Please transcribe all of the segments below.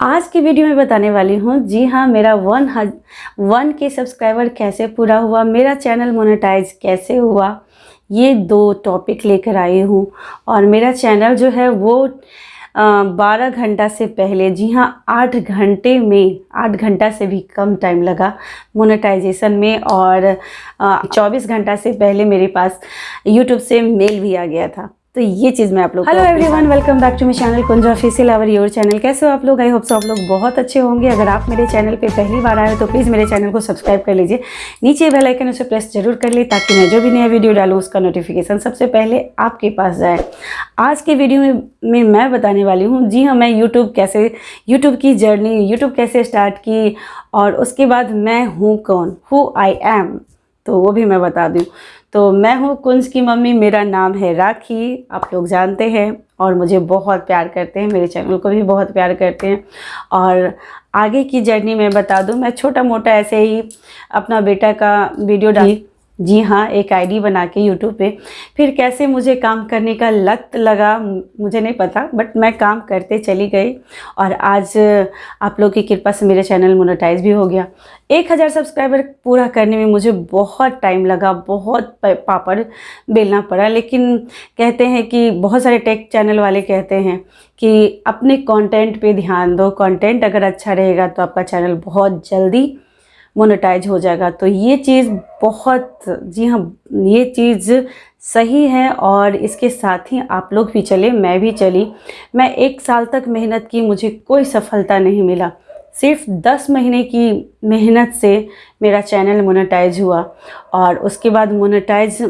आज की वीडियो में बताने वाली हूँ, जी हाँ मेरा वन हज, वन के सब्सक्राइबर कैसे पूरा हुआ, मेरा चैनल मोनेटाइज कैसे हुआ, ये दो टॉपिक लेकर आई हूँ। और मेरा चैनल जो है वो बारह घंटा से पहले, जी हाँ आठ घंटे में, आठ घंटा से भी कम टाइम लगा मोनेटाइजेशन में और चौबीस घंटा से पहले मेरे पास यूट्यूब से मेल भी आ गया था। तो ये चीज़ मैं आप लोग hello everyone welcome back to my channel Kunja official our your channel कैसे हो आप लोग? आई होप सो आप लोग बहुत अच्छे होंगे। अगर आप मेरे चैनल पे पहली बार आए हो तो प्लीज़ मेरे चैनल को सब्सक्राइब कर लीजिए। नीचे बेल आइकन उसे प्रेस ज़रूर कर ली ताकि मैं जो भी नया वीडियो डालूँ उसका नोटिफिकेशन सबसे पहले आपके पास जाए। आज के वीडियो में, में मैं बताने वाली हूँ जी हाँ मैं यूट्यूब कैसे यूट्यूब की जर्नी यूट्यूब कैसे स्टार्ट की और उसके बाद मैं हूँ कौन? हु आई एम तो वो भी मैं बता दूँ। तो मैं हूँ कुंज की मम्मी, मेरा नाम है राखी, आप लोग जानते हैं और मुझे बहुत प्यार करते हैं, मेरे चैनल को भी बहुत प्यार करते हैं। और आगे की जर्नी मैं बता दूँ, मैं छोटा मोटा ऐसे ही अपना बेटा का वीडियो डाली जी हाँ एक आईडी बना के यूट्यूब पे। फिर कैसे मुझे काम करने का लत लगा, मुझे नहीं पता बट मैं काम करते चली गई। और आज आप लोग की कृपा से मेरा चैनल मोनेटाइज भी हो गया। एक हज़ार सब्सक्राइबर पूरा करने में मुझे बहुत टाइम लगा, बहुत पापड़ बेलना पड़ा। लेकिन कहते हैं कि बहुत सारे टेक चैनल वाले कहते हैं कि अपने कंटेंट पे ध्यान दो। कंटेंट अगर अच्छा रहेगा तो आपका चैनल बहुत जल्दी मोनेटाइज हो जाएगा। तो ये चीज़ बहुत, जी हाँ ये चीज़ सही है और इसके साथ ही आप लोग भी चले, मैं भी चली। मैं एक साल तक मेहनत की, मुझे कोई सफलता नहीं मिला। सिर्फ़ दस महीने की मेहनत से मेरा चैनल मोनेटाइज हुआ और उसके बाद मोनेटाइज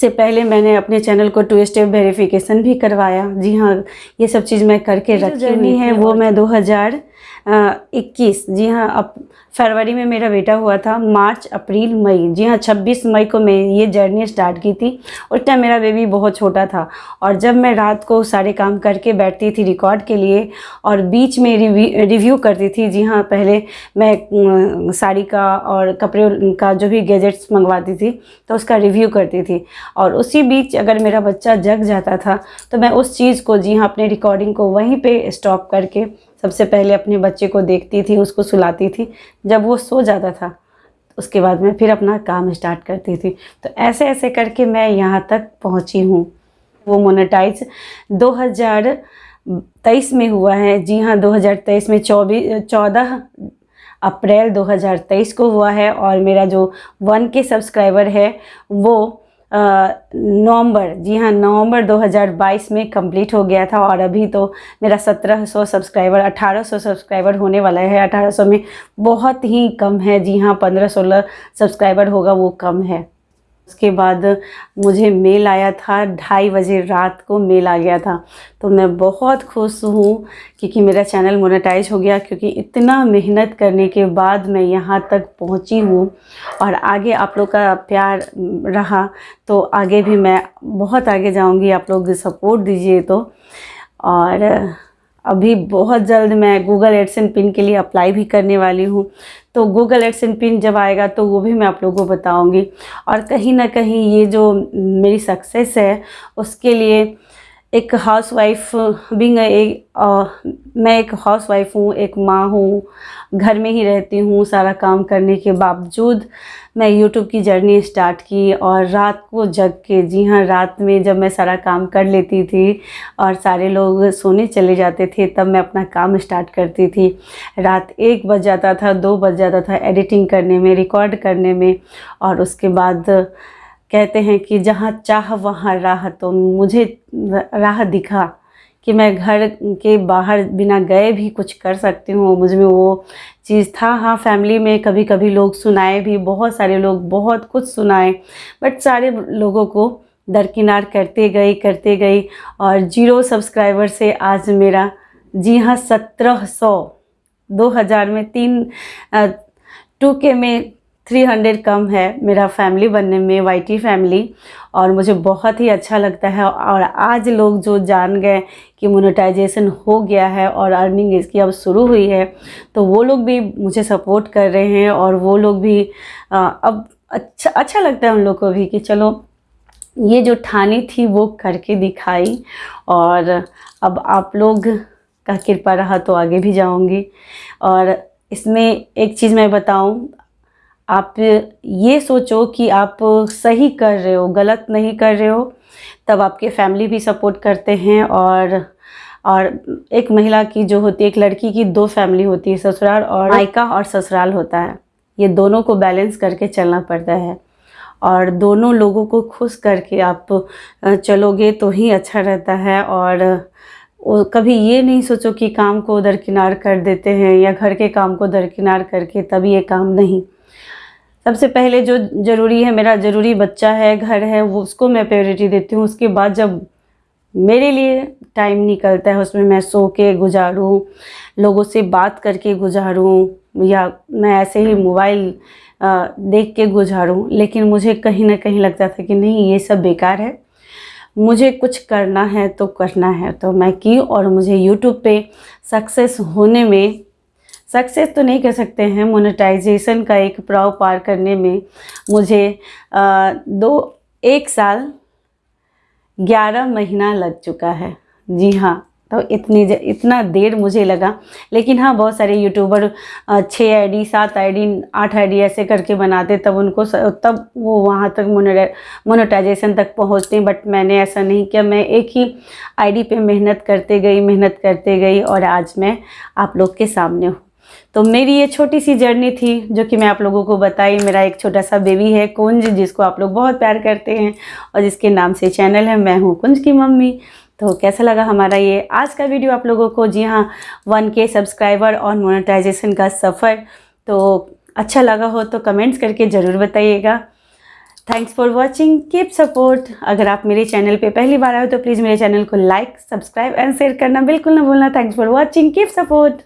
से पहले मैंने अपने चैनल को टू स्टेप वेरिफिकेशन भी करवाया। जी हाँ ये सब चीज़ मैं करके रखी हुई है वो मैं 2000 इक्कीस। जी हाँ अब फरवरी में मेरा बेटा हुआ था, मार्च, अप्रैल, मई। जी हाँ छब्बीस मई को मैं ये जर्नी स्टार्ट की थी। उस टाइम मेरा बेबी बहुत छोटा था और जब मैं रात को सारे काम करके बैठती थी रिकॉर्ड के लिए और बीच में रिव्यू करती थी, जी हाँ पहले मैं साड़ी का और कपड़े का जो भी गैजेट्स मंगवाती थी तो उसका रिव्यू करती थी। और उसी बीच अगर मेरा बच्चा जग जाता था तो मैं उस चीज़ को, जी हाँ अपने रिकॉर्डिंग को वहीं पर स्टॉप करके सबसे पहले अपने बच्चे को देखती थी, उसको सुलाती थी। जब वो सो जाता था, उसके बाद मैं फिर अपना काम स्टार्ट करती थी। तो ऐसे ऐसे करके मैं यहाँ तक पहुँची हूँ। वो मोनेटाइज 2023 में हुआ है। जी हाँ 2023 में चौबीस चौदह अप्रैल 2023 को हुआ है और मेरा जो वन के सब्सक्राइबर है, वो नवंबर, जी हाँ नवंबर 2022 में कंप्लीट हो गया था और अभी तो मेरा 1700 सब्सक्राइबर 1800 सब्सक्राइबर होने वाला है। 1800 में बहुत ही कम है, जी हाँ 15-16 सब्सक्राइबर होगा, वो कम है। उसके बाद मुझे मेल आया था, ढाई बजे रात को मेल आ गया था। तो मैं बहुत खुश हूँ क्योंकि मेरा चैनल मोनेटाइज हो गया, क्योंकि इतना मेहनत करने के बाद मैं यहाँ तक पहुँची हूँ और आगे आप लोग का प्यार रहा तो आगे भी मैं बहुत आगे जाऊँगी। आप लोग सपोर्ट दीजिए तो। और अभी बहुत जल्द मैं गूगल एडसन पिन के लिए अप्लाई भी करने वाली हूँ। तो गूगल एडसन पिन जब आएगा तो वो भी मैं आप लोगों को बताऊँगी। और कहीं ना कहीं ये जो मेरी सक्सेस है, उसके लिए एक हाउस वाइफ बिंग एक मैं एक हाउस वाइफ हूँ, एक माँ हूँ, घर में ही रहती हूँ, सारा काम करने के बावजूद मैं यूट्यूब की जर्नी स्टार्ट की और रात को जग के, जी हाँ रात में जब मैं सारा काम कर लेती थी और सारे लोग सोने चले जाते थे, तब मैं अपना काम स्टार्ट करती थी। रात एक बज जाता था, दो बज जाता था एडिटिंग करने में रिकॉर्ड करने में और उसके बाद कहते हैं कि जहाँ चाह वहाँ राह तो मुझे राह दिखा। कि मैं घर के बाहर बिना गए भी कुछ कर सकती हूँ। मुझमें वो चीज़ था। हाँ फैमिली में कभी कभी लोग सुनाए भी, बहुत सारे लोग बहुत कुछ सुनाए बट सारे लोगों को दरकिनार करते गई करते गई और ज़ीरो सब्सक्राइबर से आज मेरा, जी हाँ सत्रह सौ, दो हज़ार में तीन टू के में थ्री हंड्रेड कम है मेरा फैमिली बनने में वाईटी फैमिली, और मुझे बहुत ही अच्छा लगता है। और आज लोग जो जान गए कि मोनेटाइजेशन हो गया है और अर्निंग इसकी अब शुरू हुई है तो वो लोग भी मुझे सपोर्ट कर रहे हैं और वो लोग भी अब अच्छा अच्छा लगता है उन लोग को भी कि चलो, ये जो ठानी थी वो करके दिखाई। और अब आप लोग का कृपा रहा तो आगे भी जाऊँगी। और इसमें एक चीज़ मैं बताऊँ आप ये सोचो कि आप सही कर रहे हो, गलत नहीं कर रहे हो, तब आपके फैमिली भी सपोर्ट करते हैं और और एक महिला की जो होती है, एक लड़की की दो फैमिली होती है, ससुराल और मायका और ससुराल होता है। ये दोनों को बैलेंस करके चलना पड़ता है। और दोनों लोगों को खुश करके आप चलोगे तो ही अच्छा रहता है और कभी ये नहीं सोचो कि काम को दरकिनार कर देते हैं या घर के काम को दरकिनार करके तब ये काम नहीं। सबसे पहले जो ज़रूरी है, मेरा ज़रूरी बच्चा है, घर है, वो उसको मैं प्रायोरिटी देती हूँ। उसके बाद जब मेरे लिए टाइम निकलता है, उसमें मैं सो के गुजारूँ, लोगों से बात करके गुजारूँ, या मैं ऐसे ही मोबाइल देख के गुजारूँ, लेकिन मुझे कहीं ना कहीं लगता था कि नहीं, ये सब बेकार है। मुझे कुछ करना है तो करना है। तो मैं की और मुझे यूट्यूब पे सक्सेस होने में सक्सेस तो नहीं कह सकते हैं। मोनेटाइजेशन का एक प्रभाव पार करने में मुझे आ, दो एक साल ग्यारह महीना लग चुका है। जी हाँ तो इतनी इतना देर मुझे लगा। लेकिन हाँ बहुत सारे यूट्यूबर छः आईडी सात आईडी आठ आईडी ऐसे करके बनाते तब उनको तब वो वहाँ तक मोनेटाइजेशन तक पहुँचते हैं। बट मैंने ऐसा नहीं किया। मैं एक ही आईडी पे मेहनत करते गई मेहनत करते गई और आज मैं आप लोग के सामने हूँ। तो मेरी ये छोटी सी जर्नी थी, जो कि मैं आप लोगों को बताई। मेरा एक छोटा सा बेबी है, कुंज, जिसको आप लोग बहुत प्यार करते हैं और जिसके नाम से चैनल है, मैं हूँ कुंज की मम्मी। तो कैसा लगा हमारा ये आज का वीडियो आप लोगों को? जी हाँ वन के सब्सक्राइबर और मोनेटाइजेशन का सफ़र। तो अच्छा लगा हो तो कमेंट्स करके ज़रूर बताइएगा। Thanks for watching. Keep support. अगर आप मेरे चैनल पे पहली बार आए हो तो प्लीज़ मेरे चैनल को लाइक, सब्सक्राइब एंड शेयर करना बिल्कुल ना भूलना। Thanks for watching. Keep support.